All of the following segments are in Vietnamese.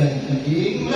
tình chiến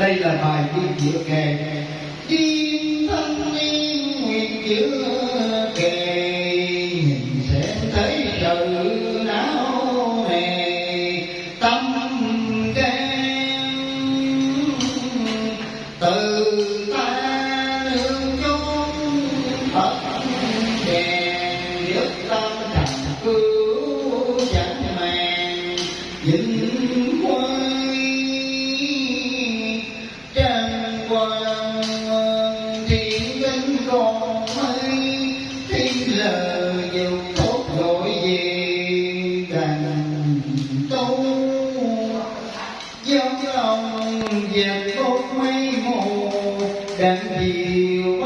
đây là bài đi chữa kèn. Chim thân niên nguyện chữa dấu lòng dẹp bốc mây mù đang chiều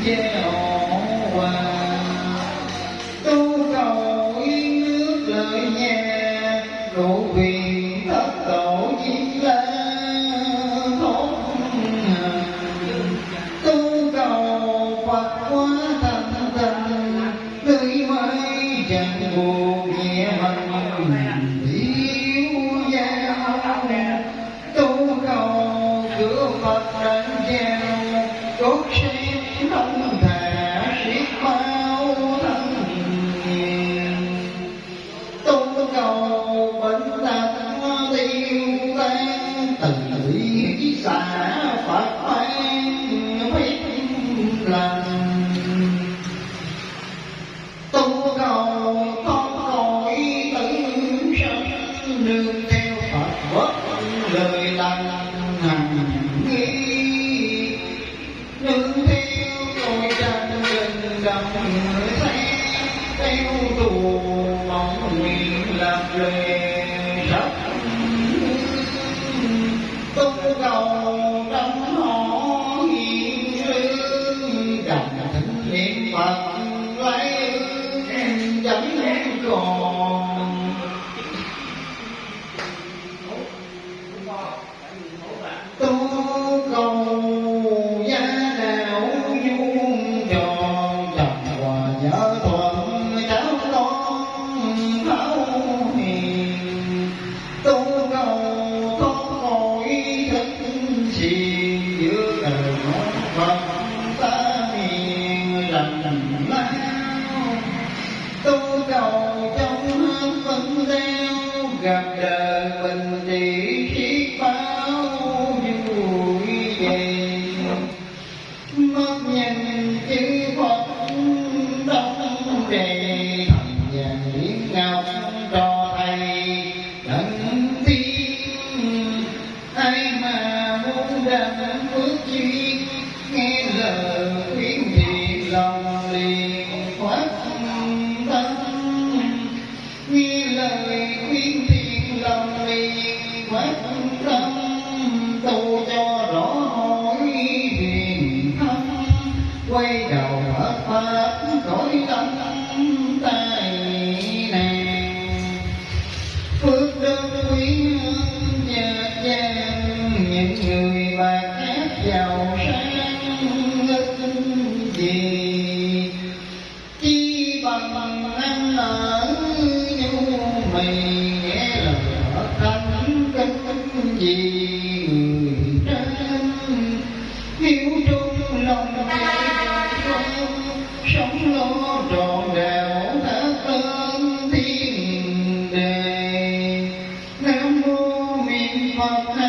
jail 这 yeah niệm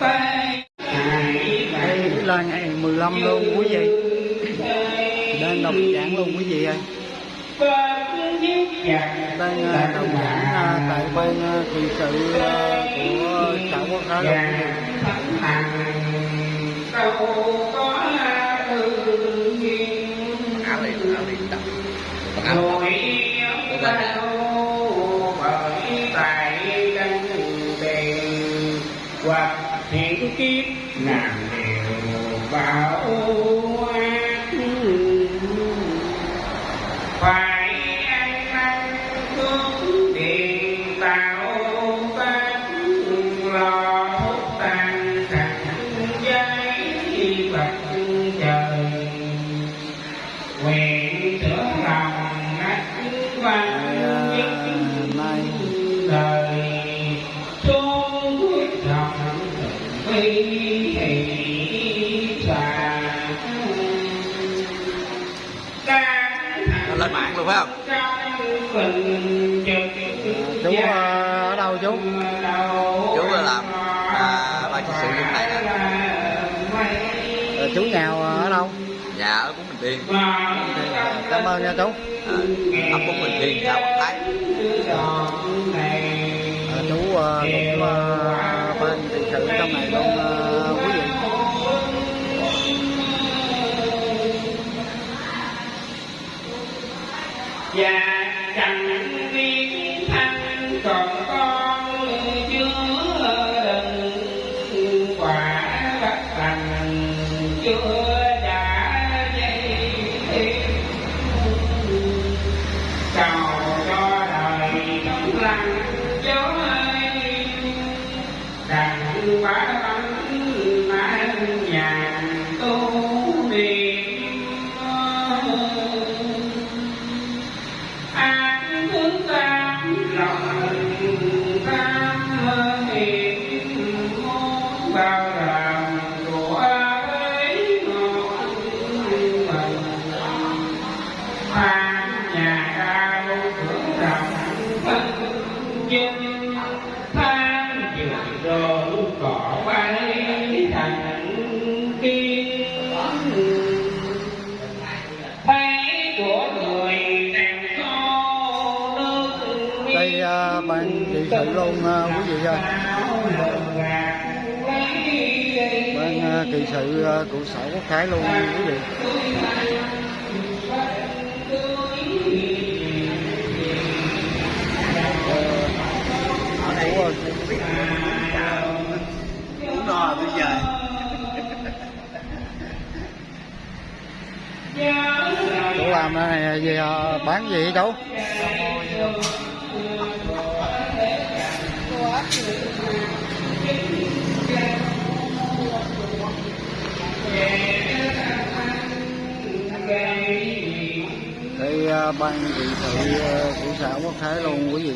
Đây là ngày 15 luôn quý vị. Đang đọc giảng luôn quý vị ơi. Đang à, đọc giảng à, tại ban à, thị sự à, của xã Quốc Thái luôn quý vị Rồi đâu hẹn kiếp nàng đều vào ác phải ăn năn hướng điện tạo tác lo thuốc tan sạch giấy bạch trời. Nguyện Chú à, ở đâu chú? Chú là làm à, ban trị sự trong này. Nè Ờ, Chú nhà ở đâu? Nhà ở Bốn Bình Thiên. Cảm ơn nha chú. À, ấp Bốn Bình Thiên, xã Quảng Thái. À, Chú à, cũng à, bên thị sự trong này luôn à, quý vị. Và đặng quả bánh mang tu niệm an thứ tam lòng tham hiểm muốn bao làm của ấy ngọn mình nhà sự luôn à, quý vị ơi ban à, kỳ sự à, của sở quốc thái luôn, quý vị. Ờ, của cũng no bây giờ chú làm này gì bán gì chú ban thị thị à, của xã Quốc Thái luôn quý vị.